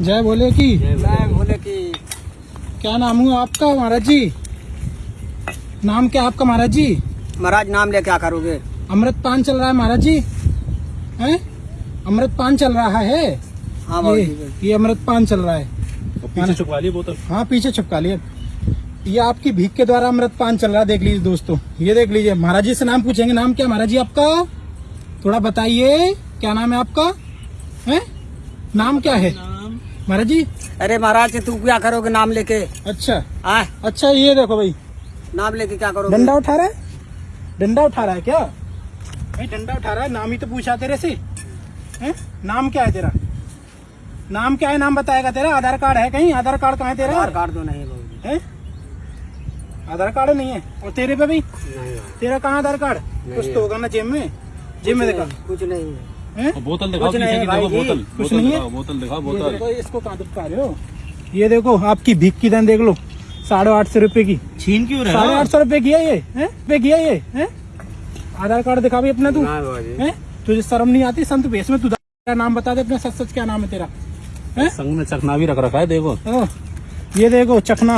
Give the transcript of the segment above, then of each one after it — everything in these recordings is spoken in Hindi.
जय बोले की। जय बोले की। क्या नाम हुआ आपका महाराज जी? नाम क्या आपका महाराज जी? महाराज नाम ले क्या करोगे? अमृत पान चल रहा है महाराज जी। हैं? अमृत पान चल रहा है? हाँ ये, ये अमृत पान चल रहा है। पीछे छुपा ली बोतल। हाँ पीछे छुपका लिया ये आपकी भीख के द्वारा अमृत पान चल रहा है देख लीजिए दोस्तों। ये देख लीजिए महाराज जी से नाम पूछेंगे। नाम क्या महाराज जी आपका? थोड़ा बताइए क्या नाम है आपका? है? नाम क्या है? महाराज जी? अरे महाराज तू क्या करोगे नाम लेके? अच्छा। आ? अच्छा ये देखो भाई। नाम लेके क्या करोगे? डंडा उठा रहा है? डंडा उठा रहा है क्या? भाई डंडा उठा रहा है नाम ही तो पूछा तेरे से। हैं? नाम क्या है तेरा? नाम क्या है नाम बताएगा तेरा? आधार कार्ड है कहीं? आधार कार्ड कहाँ है तेरा? आधार कार्ड तो नहीं है आधार कार्ड नहीं है। और तेरे पे भी? नहीं तेरा कहाँ आधार कार्ड? कुछ तो होगा ना जेब में? जेब में देखा। कुछ नहीं हैं? बोतल दिखाओ कुछ नहीं देखो बोतल कुछ नहीं है? दिखाओ, बोतल दिखाओ ये बोतल देखो इसको कहाँ रहे हो? ये देखो आपकी भीख की दान देख लो साढ़े आठ सौ रुपए की। छीन क्यों रहे साढ़े आठ सौ रुपए की है ये हैं? पे किया ये हैं? आधार कार्ड दिखा भी अपना तू हैं? तुझे शर्म नहीं आती? संत भेष में तू नाम बता दे अपना सच सच क्या नाम है तेरा? हैं? संग में चखना भी रख रखा है देखो। ओ, ये देखो चखना।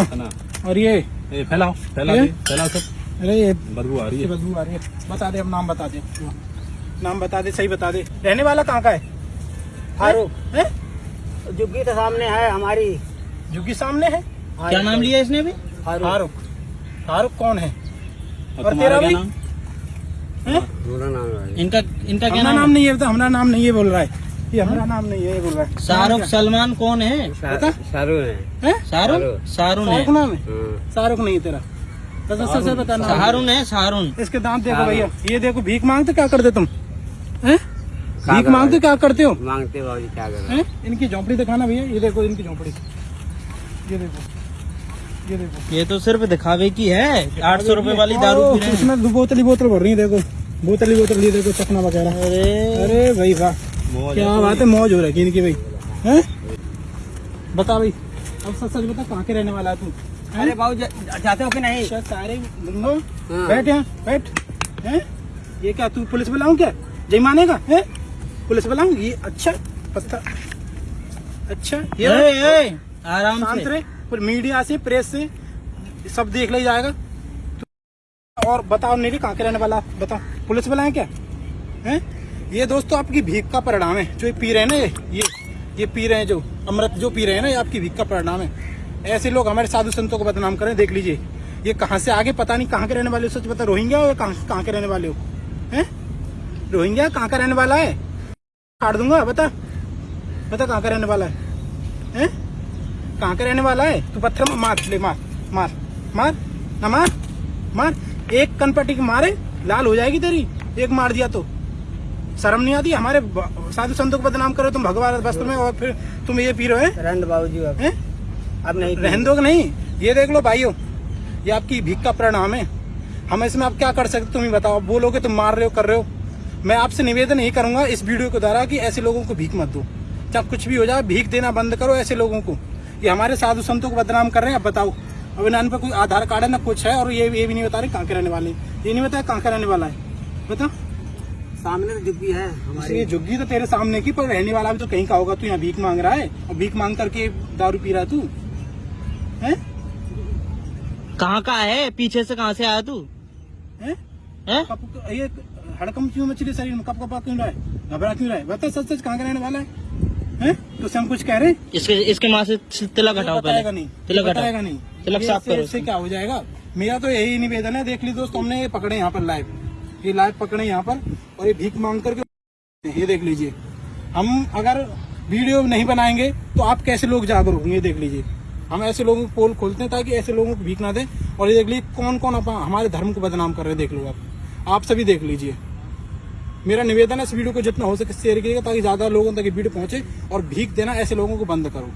और ये? फैलाओ फैला ये? फैलाओ सब। अरे ये बदबू आ रही है। बदबू आ रही है। बता दे अब नाम बता दे। नाम बता दे सही बता दे। रहने वाला कहाँ का है? फारूक हैं? जुग्गी तो सामने है हमारी। झुग्गी सामने है? क्या नाम लिया इसने भी फारूक। फारूक। फारूक कौन है? और और तेरा भी? नाम? हैं? मेरा नाम है। इनका इनका क्या नाम नाम नहीं है हमारा नाम नहीं है बोल रहा है। ये हमारा नाम नहीं है बोल रहा है। शाहरुख सलमान कौन है? शाहरुख है। शाहरुख? शाहरुख। शाहरुख है। नाम है? शाहरुख नहीं है तेरा। तो सच सच बता नाम। शाहरुख है शाहरुख। इसके दांत देखो भैया। ये देखो भीख मांगते क्या करते तुम? हैं? भीख मांगते क्या करते हो? मांगते बाबू जी क्या कर हैं? इनकी झोंपड़ी दिखाना भैया ये देखो इनकी झोंपड़ी। ये देखो ये देखो। ये तो सिर्फ़ दिखावे की है आठ सौ रुपये वाली दारू रहे हैं। इसमें दो बोतल ही बोतल भर रही है देखो। बोतल ही बोतल ये देखो चखना वगैरह। अरे। अरे भाई वाह। मौज क्या बात है मौज हो रही है इनकी भाई। हैं? बता भाई। अब सच सच बता कहाँ के रहने वाला है तू? अरे बाबू जाते हो कि नहीं? अच्छा सारे हाँ। बैठ यहाँ बैठ। हैं? ये क्या तू पुलिस बुलाऊं क्या? जय मानेगा हैं? पुलिस बुलाऊं ये अच्छा पत्ता अच्छा ये ए, ए, आराम से। फिर मीडिया से प्रेस से सब देख लिया जाएगा। तो- और बताओ नहीं कहाँ के रहने वाला बताओ पुलिस बुलाए क्या? हैं? ये दोस्तों आपकी भीख का परिणाम है। जो ये पी रहे हैं ना ये ये ये पी रहे हैं जो अमृत जो पी रहे हैं ना ये आपकी भीख का परिणाम है। ऐसे लोग हमारे साधु संतों को बदनाम करें देख लीजिए। ये कहाँ से आगे पता नहीं कहाँ के रहने वाले हो सच बता रोहिंग्या हो या कहाँ कहाँ के रहने वाले हो? हैं? रोहिंग्या कहाँ का रहने वाला है? काट दूँगा बता। बता कहाँ का रहने वाला है? हैं? कहाँ का रहने वाला है? तू पत्थर मार ले मार मार मार ना मार मार। एक कनपट्टी की मारे लाल हो जाएगी तेरी। एक मार दिया तो। शर्म नहीं आती? हमारे साधु संतों को बदनाम करो तुम भगवान वस्त्र में और फिर तुम ये पी रहे हो बाबू जी अब नहीं रहन दो नहीं? ये देख लो भाइयों ये आपकी भीख का परिणाम है। हम इसमें आप क्या कर सकते तुम ही बताओ। बोलोगे तुम मार रहे हो कर रहे हो। मैं आपसे निवेदन यही करूँगा इस वीडियो के द्वारा कि ऐसे लोगों को भीख मत दो। चाहे कुछ भी हो जाए भीख देना बंद करो ऐसे लोगों को। ये हमारे साधु संतों को बदनाम कर रहे हैं अब बताओ। अब इन पे कोई आधार कार्ड है ना कुछ है और ये ये भी नहीं बता रहे कहाँ के रहने वाले ये नहीं बताया कहाँ का रहने वाला है। बता सामने तो जुग्गी है हमारी। ये झुग्गी तो तेरे सामने की पर रहने वाला भी तो कहीं का होगा तू यहाँ भीख मांग रहा है? और भीख मांग करके दारू पी रहा है तू? है? कहाँ का है? पीछे से कहाँ से आया तू? हैं? हैं? ये हड़कम क्यों मछली शरीर में कप कपा क्यों रहा? है घबरा क्यों रहा? है बता सच सच कहाँ का रहने वाला है? हैं? तो हम कुछ कह रहे हैं? इसके इसके माँ से तिलक हटाओ पहले। नहीं। तिलक हटाओ। नहीं। तिलक साफ़ करो इससे क्या हो जाएगा? मेरा तो यही निवेदन है देख ली दोस्त हमने ये पकड़े यहाँ पर लाइव। ये लाइव पकड़े यहाँ पर और ये भीख मांग करके ये देख लीजिए। हम अगर वीडियो नहीं बनाएँगे तो आप कैसे लोग जागरूक होंगे देख लीजिए। हम ऐसे लोगों को पोल खोलते हैं ताकि ऐसे लोगों को भीख ना दें। और ये देख लीजिए कौन कौन अपन हमारे धर्म को बदनाम कर रहे हैं देख लो आप। आप सभी देख लीजिए। मेरा निवेदन है इस वीडियो को जितना हो सके शेयर कीजिएगा ताकि ज़्यादा लोगों तक ये वीडियो पहुँचे और भीख देना ऐसे लोगों को बंद करो।